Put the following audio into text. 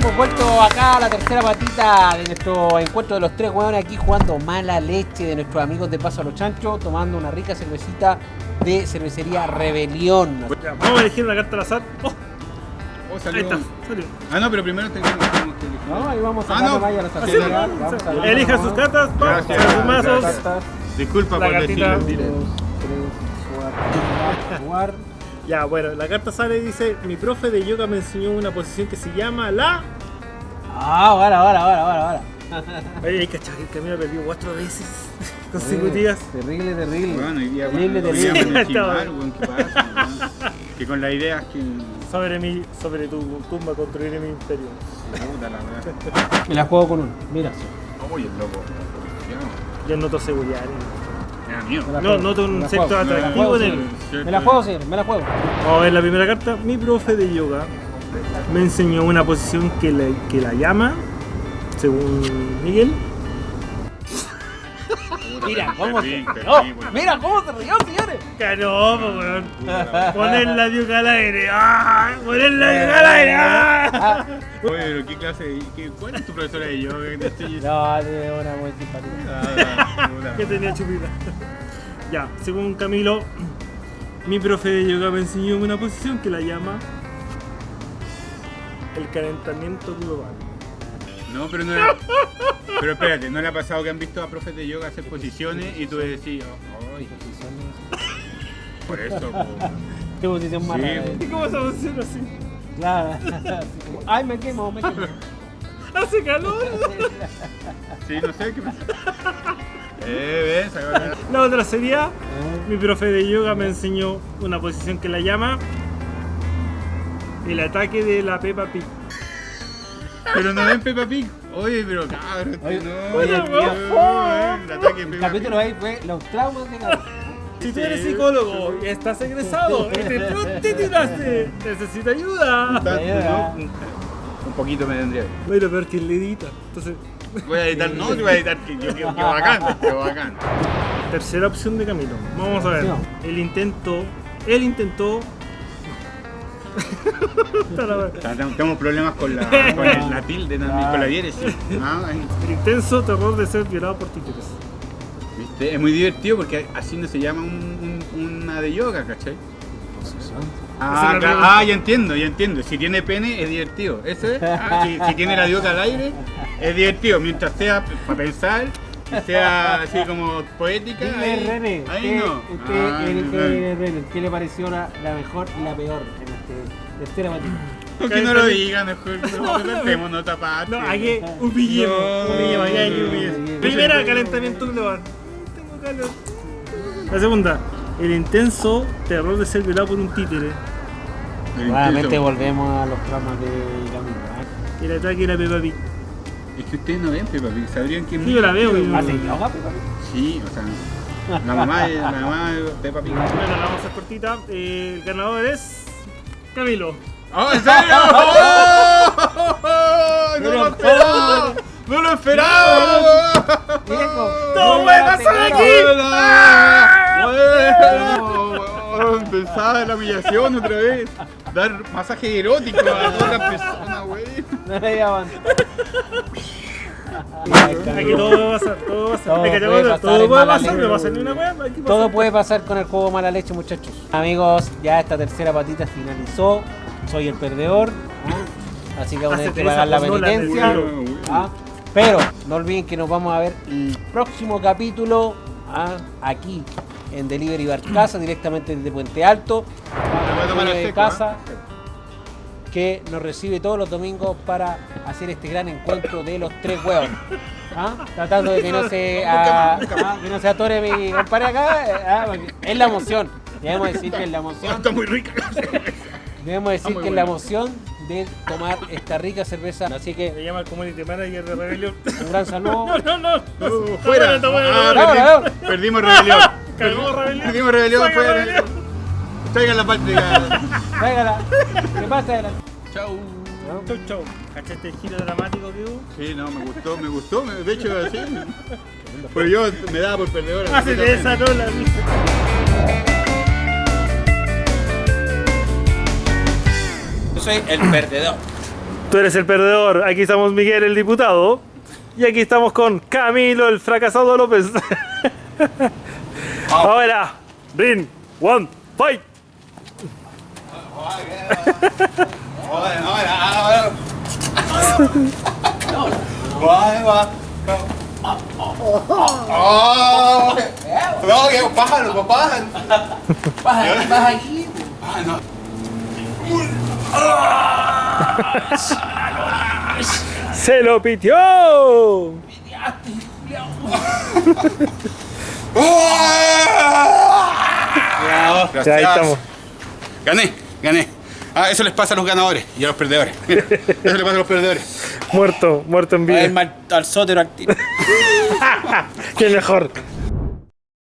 hemos vuelto acá a la tercera patita de nuestro encuentro de los tres hueones aquí jugando mala leche de nuestros amigos de Paso a los Chanchos, tomando una rica cervecita de cervecería Rebelión. Vamos a elegir una carta al azar. Oh, Oh, ahí salió. está, salió. Ah, no, pero primero tenemos tenemos que elegir. No, ahí vamos a Ah, no. vaya a nuestra Así, celular, ¿no? vamos a ver. Elijan sus cartas, vamos, sus mazos. Disculpa La por decirlo cuatro, jugar. Ya, bueno, la carta sale y dice: Mi profe de yoga me enseñó una posición que se llama la. Ah, ahora, ahora, ahora, ahora, ahora. Oye, que que el camino perdió cuatro veces consecutivas. Terrible, terrible. Bueno, hoy día terrible, terrible. chimar, weón, ¿qué pasa? Que con la idea es que. Sobre, mi, sobre tu tumba construiré mi imperio. Puta la verdad. Me la juego con uno. Mira. Oye, loco. Yo noto seguridad. No, noto un la atractivo juego, en sí. él. Me la juego, señor, me la juego. Vamos a ver la primera carta. Mi profe de yoga me enseñó una posición que, le- que la llama, según Miguel, Mira, cómo se rió. Mira cómo se rió, señores. Que no, po, weón. Poner la yoga al aire. ¡Ah! Poner la yoga al aire. ¡Ah! Oye, pero ¿qué clase de.? qué- ¿Cuál es tu profesora de yoga? No, tiene una muy simpática. Ah, que tenía chupita. Ya, según Camilo, mi profe de yoga me enseñó una posición que la llama el calentamiento global. No, pero no era. Pero espérate, ¿no le ha pasado que han visto a profes de yoga hacer posiciones y tú decís, ay, por eso, po. Qué posición más Sí. ¿Y cómo esa posición así? Claro. Así como, Ay, me quemo, me quemo. Hace calor. Sí, no sé qué pasa. Eh, ves, La otra sería, mi profe de yoga me enseñó una posición que la llama el ataque de la Peppa Pig. Pero no ven Peppa Pig. Oye, pero cabrón, Oye, no. oye, no, tío. no, el ataque de El Peppa capítulo ahí fue los traumas de Gabriel. Si tú eres psicólogo y estás egresado y te titulaste, necesita ayuda. Un- poquito me tendría. Bueno, peor que el edita. Entonces, Voy a editar, no, te voy a editar, que yo quiero que bacán, que bacán. tercera opción de Camilo. Vamos a ver. El intento, él intentó. Está la wea. Tenemos problemas con la, con el- la tilde también, con la diéresis. Ah, intenso terror de ser violado por títeres. ¿Viste? Es muy divertido porque así no se llama un, un- una de yoga, ¿cachai? Ah, ah, ya entiendo, ya entiendo. Si tiene pene es divertido. Eso es. Ah, si, si tiene la dioca al aire es divertido. Mientras sea para pensar sea así como poética. Dile, ahí, René, ahí ¿qué, no. qué- Ah, no. qué- René, ¿qué le pareció la, la mejor y la peor en este tercera batida? ¿Por qué no lo digan? Mejor no. No, humillemos. No. humillemos, aquí hay que humillar. humillemos. Primera, calentamiento global. Calor. La segunda, el intenso terror de ser violado por un títere. Nuevamente volvemos a los traumas de Camilo. ¿eh? El ataque de la Peppa Pig. Es que ustedes no ven Peppa Pig, sabrían que Sí, muy yo la veo, divertido. yo- ¿Hace yoga, Pepa? Sí, o sea, la mamá de, la mamá de Peppa Pig. Bueno, la vamos a hacer cortita. Eh, el ganador es. Camilo. ¡Oh, en serio! ¡Oh! ¡No lo esperaba! ¡No lo esperaba! Viejo, ¡Todo no puede la pasar tengo. aquí! Empezaba la humillación otra vez. Dar masaje erótico a otra persona, güey. No le llaman. Aquí todo puede pasar, todo puede pasar. Todo Hay puede pasar todo en puede pasar, leche. no pasa ni una weá. hay que Todo puede pasar con el juego mala leche, muchachos. Amigos, ya esta tercera patita finalizó. Soy el perdedor. ¿ah? Así que vamos a tener que pagar la penitencia. Pero no olviden que nos vamos a ver el próximo capítulo ¿ah? aquí en Delivery Bar Casa, directamente desde Puente Alto. a de casa ¿ah? que nos recibe todos los domingos para hacer este gran encuentro de los tres huevos. ¿Ah? Tratando de que no se ah, ah, que no se atore mi compadre acá. eh, ah, es la emoción. Debemos decir que es la emoción. Está muy rica. Debemos decir que es la emoción de tomar esta rica cerveza. Así que llama el community manager de Rebelión. un gran saludo. No, no, no. Uh, fuera. Ah, está bueno. perdi- Vámonos, Perdimos rebelión. Perdimos rebelión. Saca fuera. Rebelión. Traigan la parte de Tráigala. ¿Qué pasa? adelante? Chau. Chau, chau. ¿Cachaste el giro dramático que hubo? Sí, no, me gustó, me gustó. me- De hecho, así. Pues yo me daba por perdedor. Hacete esa, no la soy el perdedor. Tú eres el perdedor. Aquí estamos Miguel, el diputado. Y aquí estamos con Camilo, el fracasado López. Ahora, ring, one, fight. No, que pájaro, pájaro. Se lo pitió. Ya, ahí estamos. Gané, gané. Ah, eso les pasa a los ganadores y a los perdedores. Mira, eso les pasa a los perdedores. Muerto, muerto en vida. mal al sótero al tiro. Qué mejor.